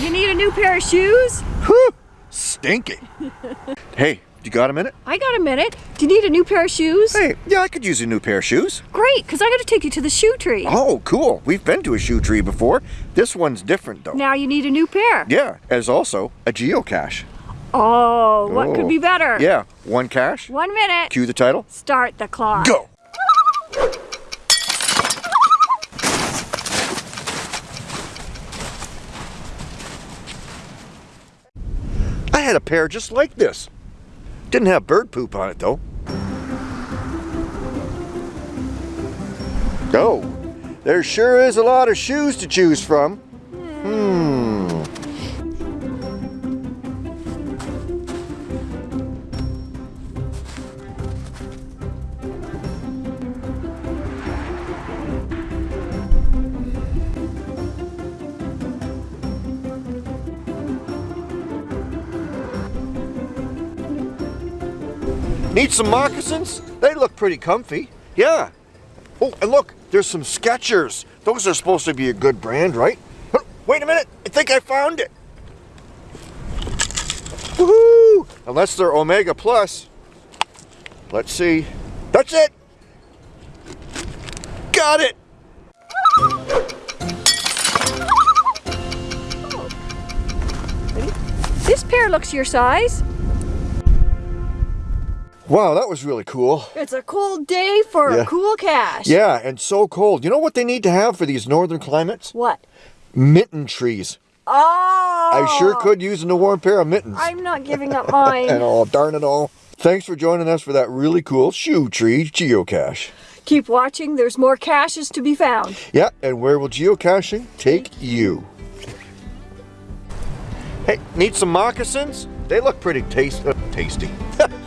You need a new pair of shoes? Whew, stinky. hey, you got a minute? I got a minute. Do you need a new pair of shoes? Hey, yeah, I could use a new pair of shoes. Great, because I got to take you to the shoe tree. Oh, cool. We've been to a shoe tree before. This one's different, though. Now you need a new pair. Yeah, as also a geocache. Oh, what could Oh. be better? Yeah, one cache. One minute. Cue the title. Start the clock. Go. Had a pair just like this. Didn't have bird poop on it though. Oh, there sure is a lot of shoes to choose from. Need some moccasins? They look pretty comfy. Yeah. Oh, and look, there's some Skechers. Those are supposed to be a good brand, right? Wait a minute, I think I found it. Woohoo! Unless they're Omega Plus. Let's see. That's it. Got it. This pair looks your size. Wow, that was really cool. It's a cold day for Yeah. a cool cache. Yeah, and so cold. You know what they need to have for these northern climates? What? Mitten trees. Oh! I sure could use a warm pair of mittens. I'm not giving up mine. And all, darn it all. Thanks for joining us for that really cool shoe tree geocache. Keep watching. There's more caches to be found. Yeah, and where will geocaching take you? Hey, need some moccasins? They look pretty taste uh, tasty.